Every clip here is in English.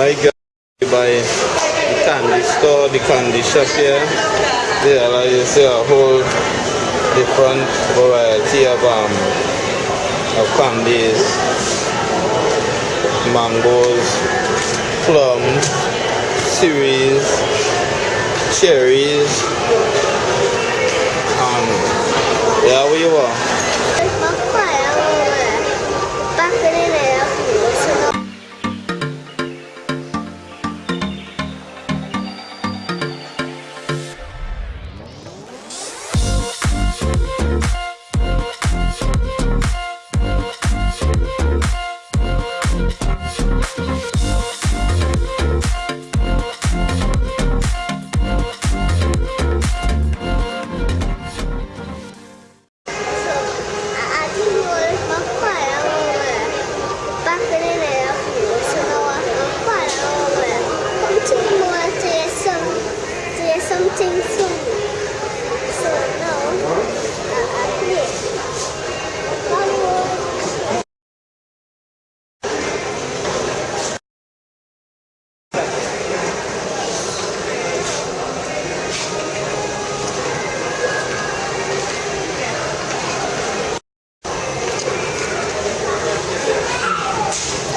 I got by the candy store, the candy shop here. There, like you see a whole different variety of um of candies, mangoes, plums, cherries, cherries, and yeah, where you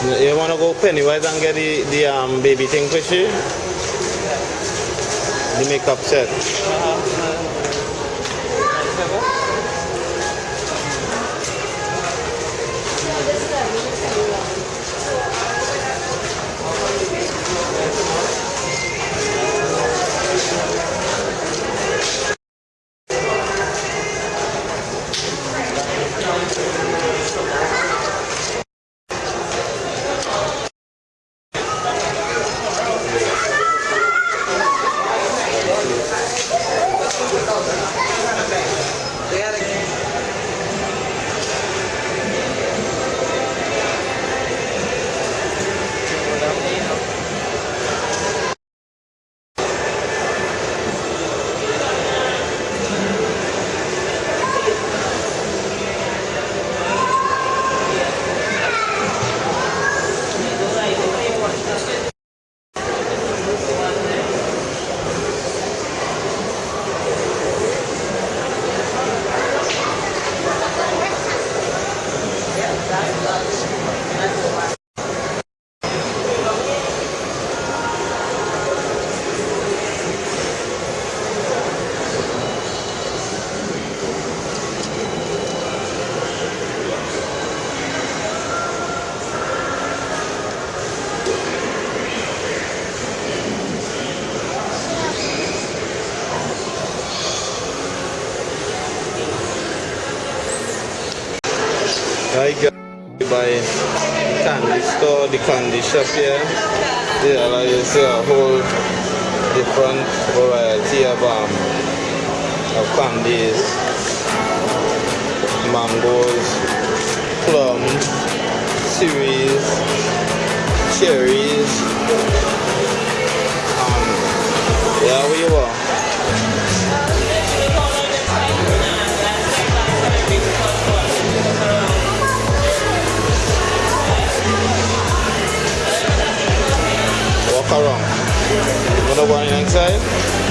You wanna go Pennywise and get the, the um baby thing for you? The makeup set. Candy store, the candy shop here. There, like you see a whole different variety of um of candies, mangoes, plums, cereals, cherries. Wanna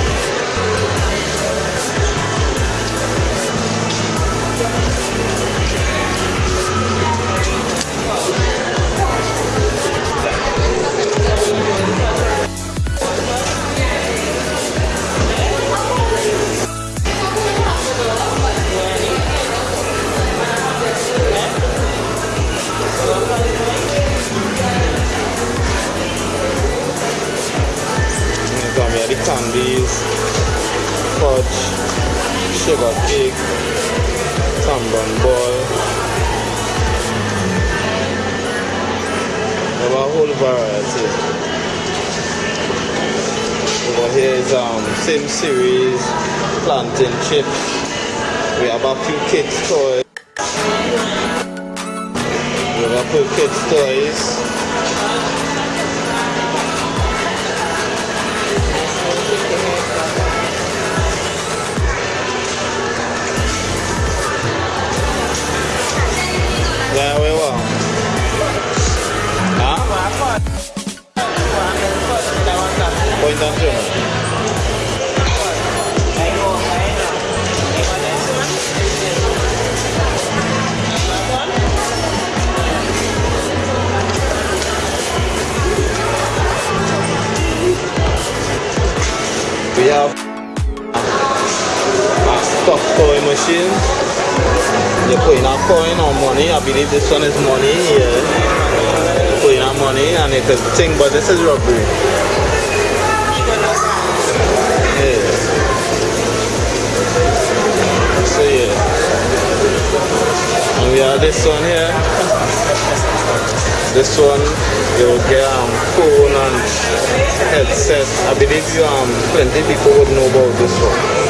sugar cake, tambon ball. There are a whole variety. Over here is um same series, plantain chips. We have a few kids toys. We have a few kids toys. 不要。啊，托托，emachines。You put in a coin or money. I believe this one is money here. You put in a money and it could think, but this is robbery. Yeah. So yeah. And we have this one here. This one you will get um phone and headset. I believe you um plenty people would know about this one.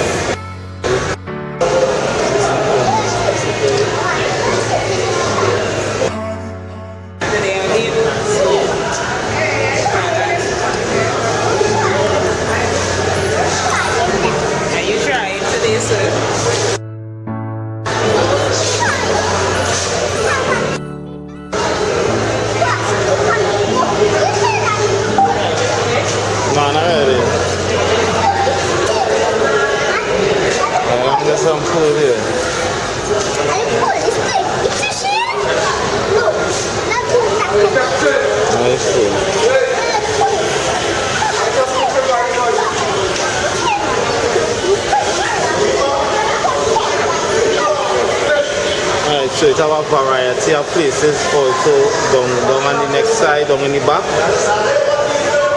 So it have a variety of places also down, down on the next side, down in the back.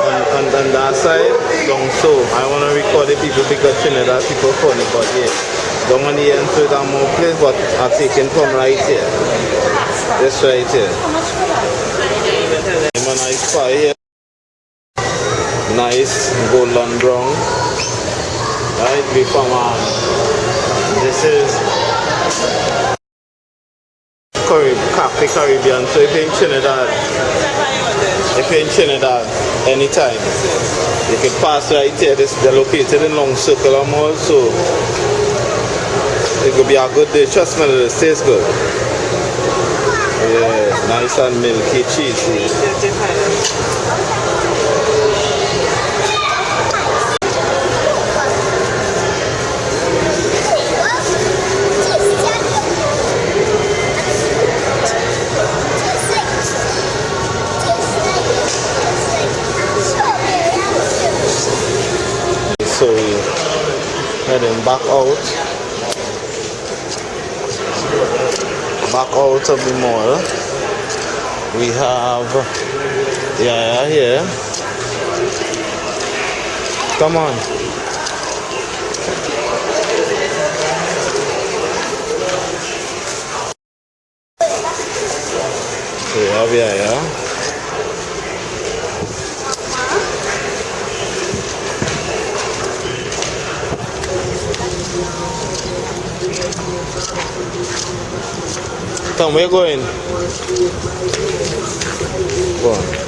On, on, on that side, down so. I want to record the people because Trinidad people funny, but yeah. Down on the end, so it have more place, but I'm taking from right here. This right here. I'm a nice here. Nice golden brown. Right, before man. This is Carib, Cafe Caribbean. So if you're in Trinidad, if you're in Trinidad, anytime, you can pass right here. This they're located in Long Circle Mall, so it could be a good day. Trust me, it tastes good. Yeah, nice and milky, cheesy. So we heading back out. Back out of the mall. We have, yeah here. Come on. So we have yeah. yeah where you going? Go on.